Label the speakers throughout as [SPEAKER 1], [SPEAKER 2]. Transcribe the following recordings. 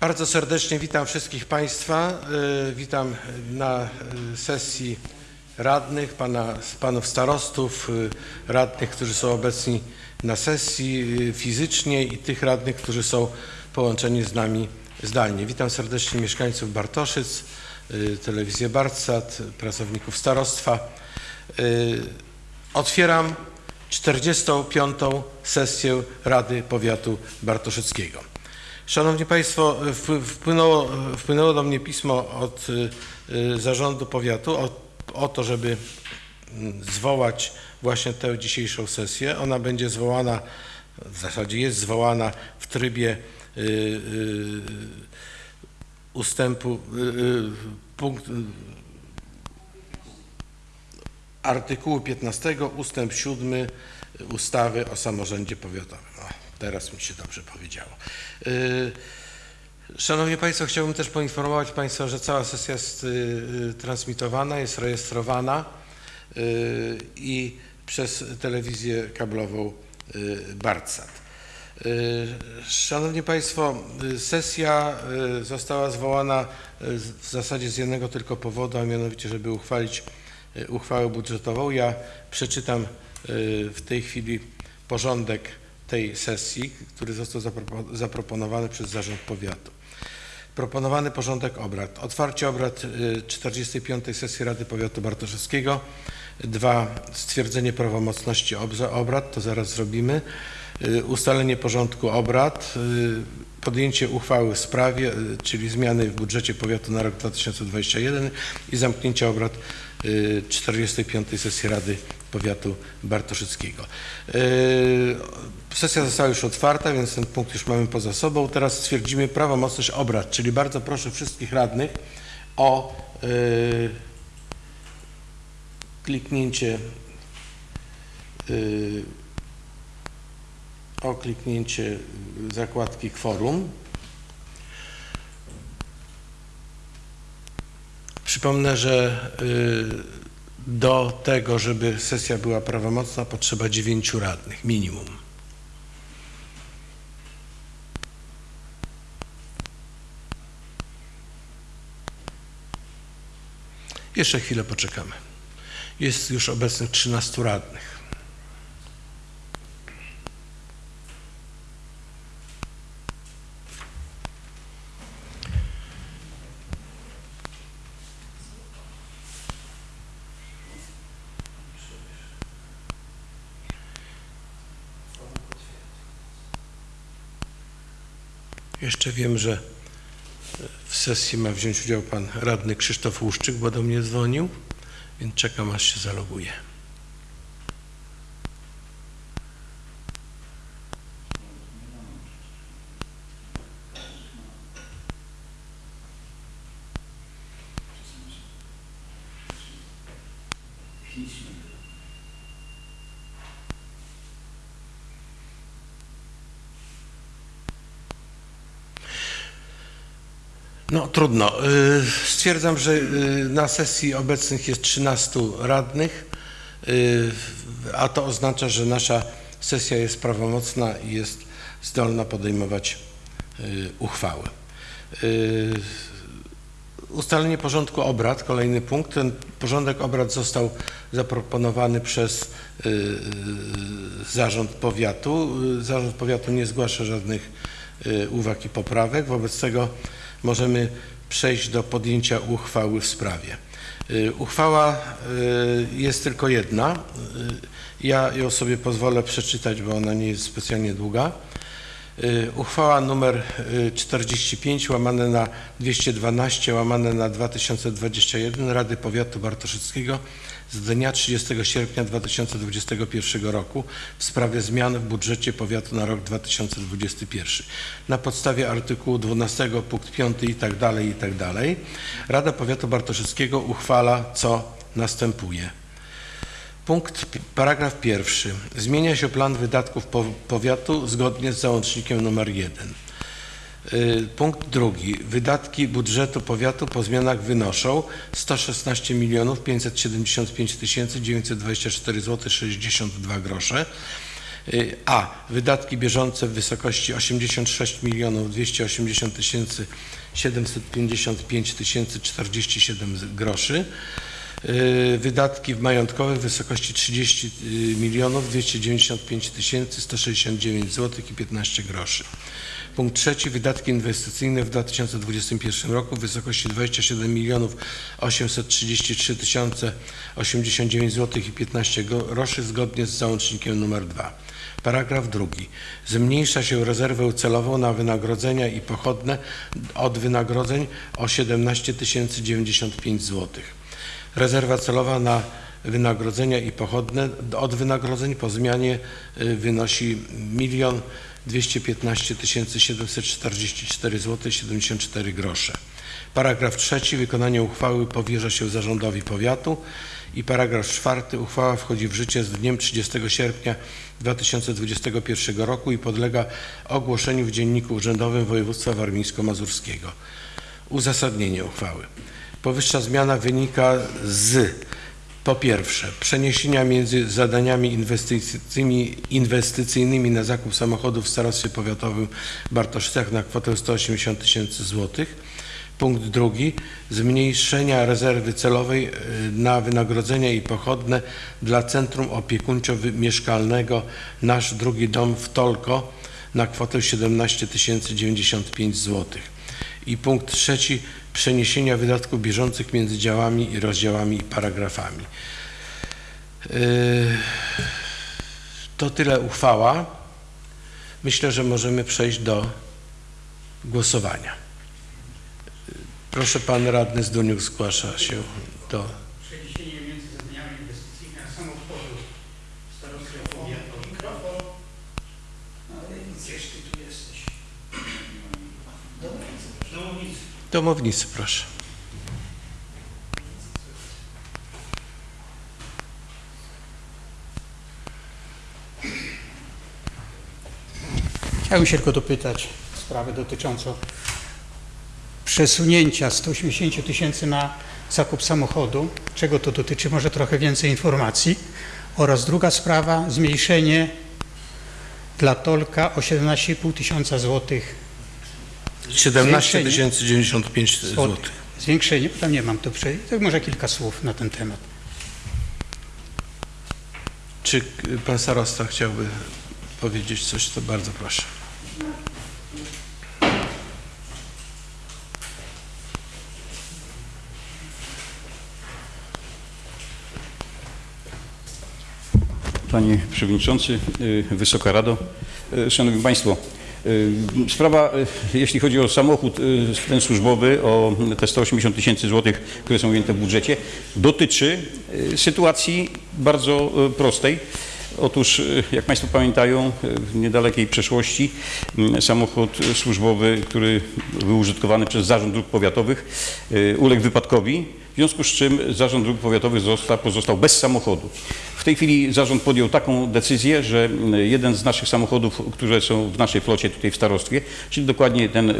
[SPEAKER 1] Bardzo serdecznie witam wszystkich Państwa. Y, Witam na y, sesji radnych, pana, panów starostów, y, radnych, którzy są obecni na sesji fizycznie i tych radnych, którzy są połączeni z nami zdalnie. Witam serdecznie mieszkańców Bartoszyc, telewizję Bartsat, pracowników starostwa. Otwieram 45. sesję Rady Powiatu Bartoszyckiego. Szanowni Państwo, wpły- wpłynęło, wpłynęło do mnie pismo od y, y, zarządu powiatu o, o to, żeby mm, zwołać właśnie tę dzisiejszą sesję. Ona będzie zwołana, w zasadzie jest zwołana w trybie y, ustępu punkt, artykułu 15 ustęp 7 ustawy o samorządzie powiatowym. Teraz mi się dobrze powiedziało. Y, Szanowni Państwo, chciałbym też poinformować Państwa, że cała sesja jest y, y, transmitowana, jest rejestrowana i przez telewizję kablową Bartsat. Szanowni Państwo, sesja została zwołana w zasadzie z jednego tylko powodu, a mianowicie, żeby uchwalić uchwałę budżetową. Ja przeczytam w tej chwili porządek tej sesji, który został zapropo- zaproponowany przez Zarząd Powiatu. Proponowany porządek obrad. Otwarcie obrad y, 45. sesji Rady Powiatu Bartoszewskiego. Dwa, stwierdzenie prawomocności obrad, to zaraz zrobimy. Y, Ustalenie porządku obrad, y, podjęcie uchwały w sprawie, y, czyli zmiany w budżecie powiatu na rok 2021 i zamknięcie obrad y, 45. sesji Rady Powiatu Bartoszyckiego. Y, Sesja została już otwarta, więc ten punkt już mamy poza sobą. Teraz stwierdzimy prawomocność obrad, czyli bardzo proszę wszystkich radnych o y, kliknięcie y, o kliknięcie zakładki kworum. Przypomnę, że do tego, żeby sesja była prawomocna, potrzeba dziewięciu radnych, minimum. Jeszcze chwilę poczekamy. Jest już obecnych 13 radnych. Jeszcze wiem, że w sesji ma wziąć udział pan radny Krzysztof Łuszczyk, bo do mnie dzwonił, więc czekam aż się zaloguje. No trudno. Y, Stwierdzam, że y, na sesji obecnych jest 13 radnych, y, a to oznacza, że nasza sesja jest prawomocna i jest zdolna podejmować uchwały. Ustalenie porządku obrad, kolejny punkt. Ten porządek obrad został zaproponowany przez Zarząd Powiatu. Zarząd Powiatu nie zgłasza żadnych uwag i poprawek. Wobec tego możemy przejść do podjęcia uchwały w sprawie. Y, Uchwała y, jest tylko jedna. Y, Ja ją sobie pozwolę przeczytać, bo ona nie jest specjalnie długa. Y, Uchwała y, 45 łamane na 212 łamane na 2021 Rady Powiatu Bartoszyckiego z dnia 30 sierpnia 2021 roku w sprawie zmian w budżecie powiatu na rok 2021. Na podstawie artykułu 12 punkt 5 i tak dalej i tak dalej Rada Powiatu Bartoszyckiego uchwala co następuje. Punkt, paragraf pierwszy. Zmienia się plan wydatków po, powiatu zgodnie z załącznikiem numer 1. Y, Punkt drugi. Wydatki budżetu powiatu po zmianach wynoszą 116 milionów 575 tysięcy 924 zł 62 grosze. Y, A. Wydatki bieżące w wysokości 86 milionów 280 tysięcy 755 tysięcy 47 groszy. Y, Wydatki majątkowe w wysokości 30 milionów 295 tysięcy 169 zł i 15 groszy. Punkt trzeci. Wydatki inwestycyjne w 2021 roku w wysokości 27 milionów 833 tysiące 89 zł i 15 groszy zgodnie z załącznikiem nr 2. Paragraf drugi. Zmniejsza się rezerwę celową na wynagrodzenia i pochodne od wynagrodzeń o 17 095 zł. Rezerwa celowa na wynagrodzenia i pochodne od wynagrodzeń po zmianie y, wynosi 1 215 744 zł 74 grosze. Paragraf trzeci. Wykonanie uchwały powierza się zarządowi powiatu. I paragraf czwarty. Uchwała wchodzi w życie z dniem 30 sierpnia 2021 roku i podlega ogłoszeniu w Dzienniku Urzędowym Województwa Warmińsko-Mazurskiego. Uzasadnienie uchwały. Powyższa zmiana wynika z po pierwsze przeniesienia między zadaniami inwestycyjnymi, inwestycyjnymi na zakup samochodów w Starostwie Powiatowym Bartoszycach na kwotę 180 tysięcy złotych. Punkt drugi. Zmniejszenia rezerwy celowej y, na wynagrodzenia i pochodne dla Centrum Opiekuńczo-Mieszkalnego Nasz Drugi Dom w Tolko na kwotę 17 095 złotych. I punkt trzeci. Przeniesienia wydatków bieżących między działami rozdziałami i paragrafami. Yy, To tyle uchwała. Myślę, że możemy przejść do głosowania. Proszę, pan radny Zduniuk zgłasza się do...
[SPEAKER 2] Przeniesienie między zadaniami inwestycyjnymi na samochodu starostwa powiatowego. No ale gdzież ty tu jesteś? Domownicy.
[SPEAKER 1] Proszę.
[SPEAKER 2] Chciałbym się tylko dopytać sprawę dotyczącą przesunięcia 180 tysięcy na zakup samochodu. Czego to dotyczy? Może trochę więcej informacji. Oraz druga sprawa, zmniejszenie dla Tolka o 17,5 tysiąca złotych
[SPEAKER 1] 17
[SPEAKER 2] Zwiększenie?
[SPEAKER 1] 095 zł.
[SPEAKER 2] Zwiększenie, bo tam nie mam to przejść. To może kilka słów na ten temat.
[SPEAKER 1] Czy pan starosta chciałby powiedzieć coś, to bardzo proszę.
[SPEAKER 3] Panie Przewodniczący, Wysoka Rado, y, Szanowni Państwo. Y, Sprawa, y, jeśli chodzi o samochód y, ten służbowy, o te 180 tysięcy złotych, które są ujęte w budżecie, dotyczy sytuacji bardzo prostej. Otóż, jak Państwo pamiętają, w niedalekiej przeszłości samochód służbowy, który był użytkowany przez Zarząd Dróg Powiatowych, uległ wypadkowi, w związku z czym Zarząd Dróg Powiatowych został, pozostał bez samochodu. W tej chwili zarząd podjął taką decyzję, że y, jeden z naszych samochodów, które są w naszej flocie tutaj w starostwie, czyli dokładnie ten y,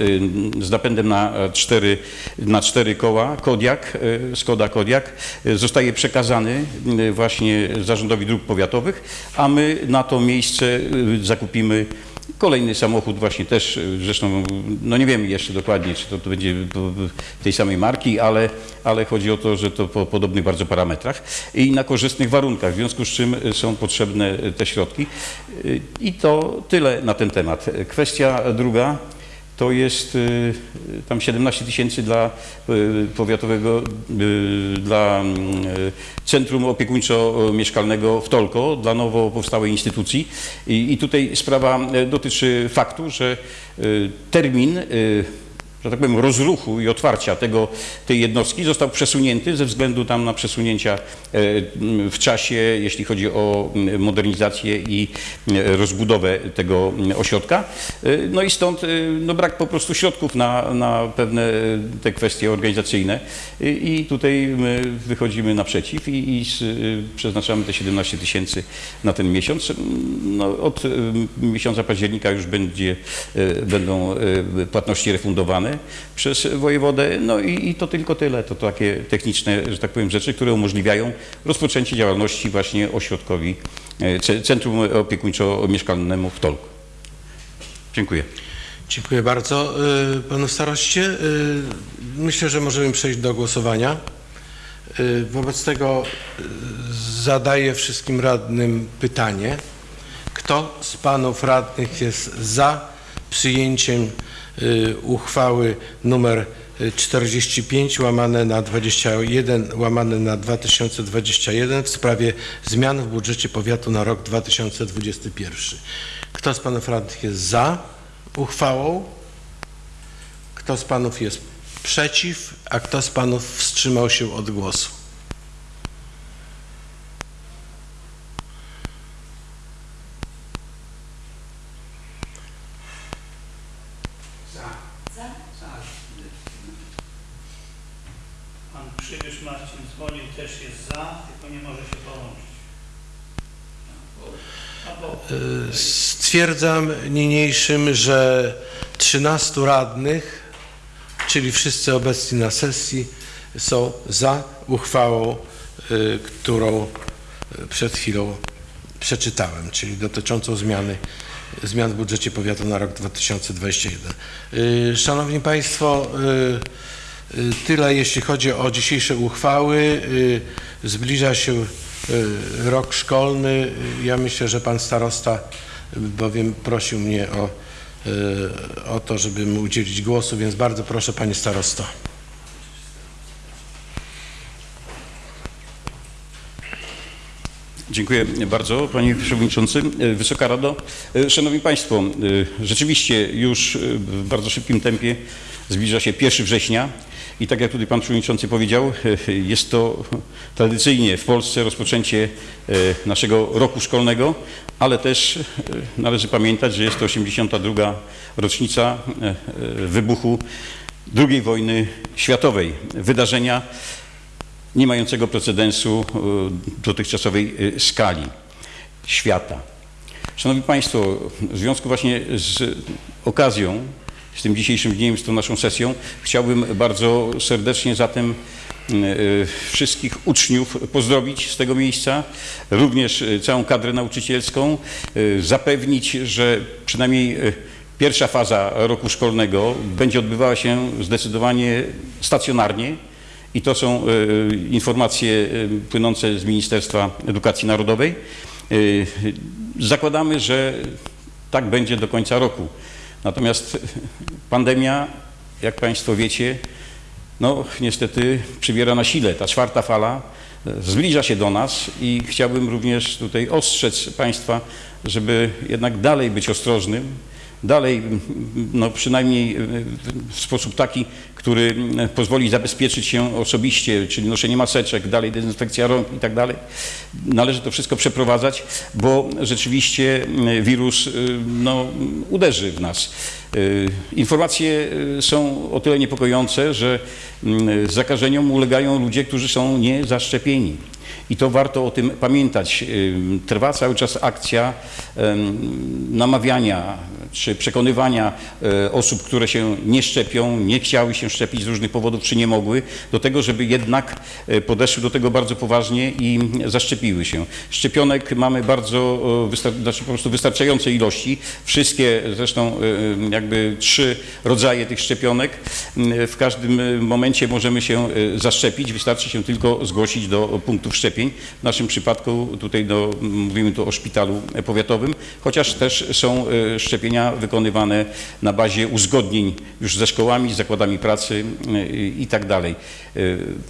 [SPEAKER 3] z napędem na e, cztery, na cztery koła, Kodiak, y, Skoda Kodiak, zostaje przekazany właśnie Zarządowi Dróg Powiatowych, a my na to miejsce zakupimy Kolejny samochód właśnie też, y, zresztą no nie wiemy jeszcze dokładnie, czy to, to będzie tej samej marki, ale, ale chodzi o to, że to po podobnych bardzo parametrach i na korzystnych warunkach, w związku z czym y, są potrzebne y, te środki. I to tyle na ten temat. Kwestia druga to jest y, tam 17 tysięcy dla y, powiatowego, y, dla Centrum Opiekuńczo-Mieszkalnego w Tolko, dla nowo powstałej instytucji. I, I tutaj sprawa dotyczy faktu, że termin że tak powiem, rozruchu i otwarcia tego, tej jednostki został przesunięty ze względu tam na przesunięcia e, w czasie, jeśli chodzi o m, modernizację i e, rozbudowę tego m, ośrodka. E, No i stąd no, brak po prostu środków na, na pewne te kwestie organizacyjne I- tutaj my wychodzimy naprzeciw i, i przeznaczamy te 17 tysięcy na ten miesiąc. No, od miesiąca października już będzie, będą płatności refundowane. Przez wojewodę. No i, i to tylko tyle. To takie techniczne, że tak powiem, rzeczy, które umożliwiają rozpoczęcie działalności właśnie ośrodkowi, e, ce- Centrum Opiekuńczo-Mieszkalnemu w Tolku. Dziękuję.
[SPEAKER 1] Dziękuję bardzo y, panu staroście. Y, Myślę, że możemy przejść do głosowania. Wobec tego zadaję wszystkim radnym pytanie. Kto z panów radnych jest za przyjęciem uchwały numer y, 45 łamane na 21 łamane na 2021 w sprawie zmian w budżecie powiatu na rok 2021? Kto z panów radnych jest za uchwałą? Kto z panów jest przeciw, a kto z panów wstrzymał się od głosu?
[SPEAKER 2] Pan Przybysz Marcin dzwonił, też jest za, tylko nie może się połączyć.
[SPEAKER 1] Y, Stwierdzam niniejszym, że 13 radnych, czyli wszyscy obecni na sesji, są za uchwałą, y, którą y, przed chwilą przeczytałem, czyli dotyczącą zmiany, zmian w budżecie powiatu na rok 2021. Y, Szanowni Państwo, tyle jeśli chodzi o dzisiejsze uchwały. Y, Zbliża się y, rok szkolny. Y, Ja myślę, że Pan Starosta y, bowiem prosił mnie o, y, o to, żeby mu udzielić głosu, więc bardzo proszę Panie Starosto.
[SPEAKER 3] Dziękuję bardzo Panie Przewodniczący. Wysoka Rado. Szanowni Państwo, rzeczywiście już w bardzo szybkim tempie zbliża się 1 września i tak jak tutaj Pan Przewodniczący powiedział, jest to tradycyjnie w Polsce rozpoczęcie e, naszego roku szkolnego, ale też e, należy pamiętać, że jest to 82. rocznica e, wybuchu II wojny światowej. Wydarzenia nie mającego precedensu dotychczasowej skali świata. Szanowni Państwo, w związku właśnie z okazją, z tym dzisiejszym dniem, z tą naszą sesją, chciałbym bardzo serdecznie zatem y, y, wszystkich uczniów pozdrowić z tego miejsca, również y, całą kadrę nauczycielską, zapewnić, że przynajmniej pierwsza faza roku szkolnego będzie odbywała się zdecydowanie stacjonarnie, i to są e, informacje e, płynące z Ministerstwa Edukacji Narodowej. E, Zakładamy, że tak będzie do końca roku. Natomiast pandemia, jak Państwo wiecie, no niestety przybiera na sile. Ta czwarta fala e, zbliża się do nas i chciałbym również tutaj ostrzec Państwa, żeby jednak dalej być ostrożnym, dalej no przynajmniej e, w sposób taki, który m, pozwoli zabezpieczyć się osobiście, czyli noszenie maseczek, dalej dezynfekcja rąk i tak dalej. Należy to wszystko przeprowadzać, bo rzeczywiście m, wirus y, no, uderzy w nas. Y, Informacje y, są o tyle niepokojące, że mm, zakażeniom ulegają ludzie, którzy są niezaszczepieni. I to warto o tym pamiętać. Y, Trwa cały czas akcja namawiania czy przekonywania e, osób, które się nie szczepią, nie chciały się szczepić z różnych powodów, czy nie mogły, do tego, żeby jednak e, podeszły do tego bardzo poważnie i zaszczepiły się. Szczepionek mamy bardzo, znaczy po prostu wystarczające ilości. Wszystkie zresztą e, jakby trzy rodzaje tych szczepionek. M, W każdym momencie możemy się zaszczepić, wystarczy się tylko zgłosić do punktów szczepień. W naszym przypadku tutaj do, mówimy tu o szpitalu powiatowym, chociaż też są e, szczepienia wykonywane na bazie uzgodnień już ze szkołami, zakładami pracy e, i tak dalej. E,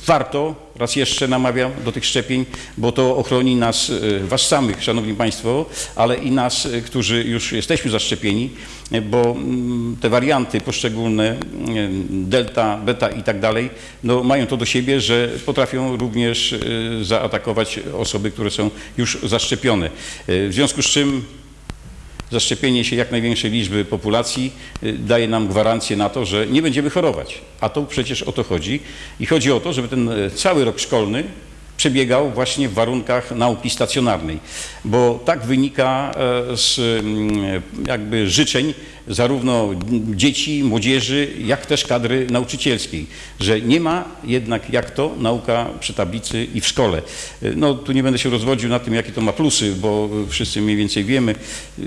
[SPEAKER 3] Warto, raz jeszcze namawiam do tych szczepień, bo to ochroni nas, was samych, szanowni państwo, ale i nas, którzy już jesteśmy zaszczepieni, bo mm, te warianty poszczególne, e, delta, beta i tak dalej, no mają to do siebie, że potrafią również e, zaatakować osoby, które są już zaszczepione. E, W związku z czym zaszczepienie się jak największej liczby populacji y, daje nam gwarancję na to, że nie będziemy chorować. A to przecież o to chodzi. I chodzi o to, żeby ten y, cały rok szkolny przebiegał właśnie w warunkach nauki stacjonarnej, bo tak wynika e, z mm, jakby życzeń zarówno dzieci, młodzieży, jak też kadry nauczycielskiej, że nie ma jednak jak to nauka przy tablicy i w szkole. E, No tu nie będę się rozwodził na tym, jakie to ma plusy, bo wszyscy mniej więcej wiemy, e,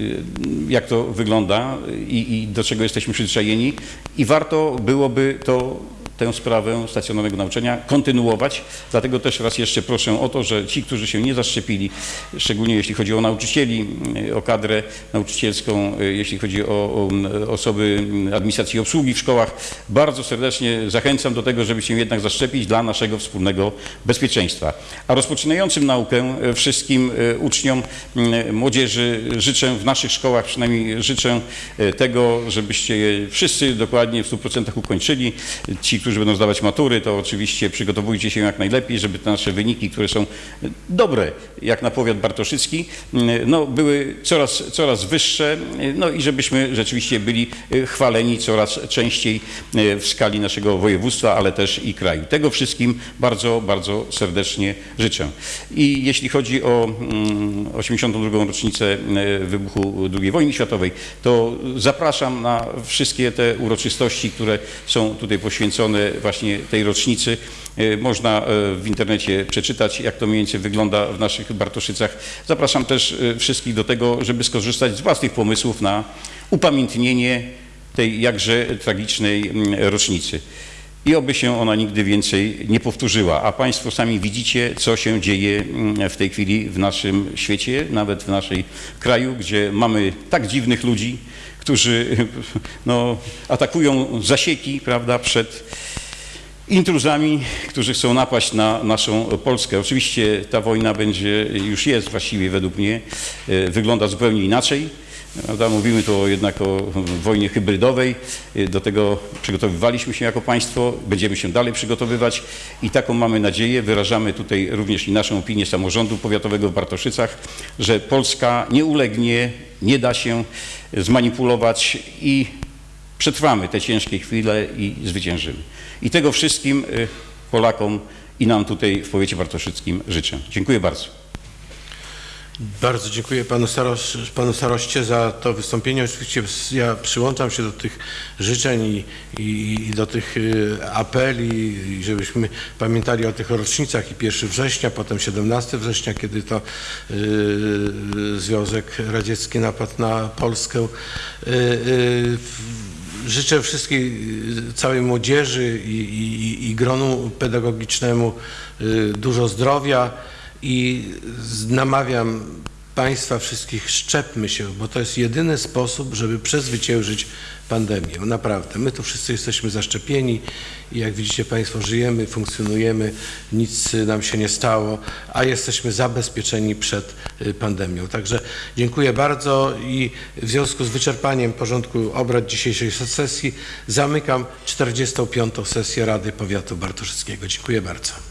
[SPEAKER 3] jak to wygląda i, i do czego jesteśmy przyzwyczajeni i warto byłoby to tę sprawę stacjonarnego nauczania kontynuować. Dlatego też raz jeszcze proszę o to, że ci, którzy się nie zaszczepili, szczególnie jeśli chodzi o nauczycieli, o kadrę nauczycielską, jeśli chodzi o, o osoby administracji i obsługi w szkołach, bardzo serdecznie zachęcam do tego, żeby się jednak zaszczepić dla naszego wspólnego bezpieczeństwa. A rozpoczynającym naukę wszystkim e, uczniom, m, młodzieży życzę w naszych szkołach, przynajmniej życzę e, tego, żebyście wszyscy dokładnie w 100% ukończyli. Ci, którzy będą zdawać matury, to oczywiście przygotowujcie się jak najlepiej, żeby te nasze wyniki, które są dobre, jak na powiat bartoszycki, no, były coraz, coraz wyższe, no i żebyśmy rzeczywiście byli chwaleni coraz częściej w skali naszego województwa, ale też i kraju. Tego wszystkim bardzo, bardzo serdecznie życzę. I jeśli chodzi o mm, 82. rocznicę e, wybuchu II wojny światowej, to zapraszam na wszystkie te uroczystości, które są tutaj poświęcone właśnie tej rocznicy. E, Można e, w internecie przeczytać, jak to mniej więcej wygląda w naszych Bartoszycach. Zapraszam też e, wszystkich do tego, żeby skorzystać z własnych pomysłów na upamiętnienie tej jakże tragicznej rocznicy. I oby się ona nigdy więcej nie powtórzyła. A Państwo sami widzicie, co się dzieje w tej chwili w naszym świecie, nawet w naszej kraju, gdzie mamy tak dziwnych ludzi, którzy no, atakują zasieki prawda, przed intruzami, którzy chcą napaść na naszą Polskę. Oczywiście ta wojna będzie, już jest właściwie według mnie, e, wygląda zupełnie inaczej. Prawda? Mówimy tu jednak o wojnie hybrydowej. Do tego przygotowywaliśmy się jako państwo, będziemy się dalej przygotowywać i taką mamy nadzieję. Wyrażamy tutaj również i naszą opinię samorządu powiatowego w Bartoszycach, że Polska nie ulegnie, nie da się zmanipulować i przetrwamy te ciężkie chwile i zwyciężymy. I tego wszystkim y, Polakom i nam tutaj w powiecie bartoszyckim życzę. Dziękuję bardzo.
[SPEAKER 1] Bardzo dziękuję panu, Starosz, panu staroście za to wystąpienie. Oczywiście ja przyłączam się do tych życzeń i, i, i do tych y, apeli, żebyśmy pamiętali o tych rocznicach i 1 września, potem 17 września, kiedy to y, Związek Radziecki napadł na Polskę. Y, y, Życzę wszystkiej, y, całej młodzieży i, i, i gronu pedagogicznemu y, dużo zdrowia i namawiam Państwa wszystkich, szczepmy się, bo to jest jedyny sposób, żeby przezwyciężyć pandemię. Naprawdę. My tu wszyscy jesteśmy zaszczepieni i jak widzicie Państwo, żyjemy, funkcjonujemy, nic nam się nie stało, a jesteśmy zabezpieczeni przed y, pandemią. Także dziękuję bardzo i w związku z wyczerpaniem porządku obrad dzisiejszej sesji zamykam 45. sesję Rady Powiatu Bartoszyckiego. Dziękuję bardzo.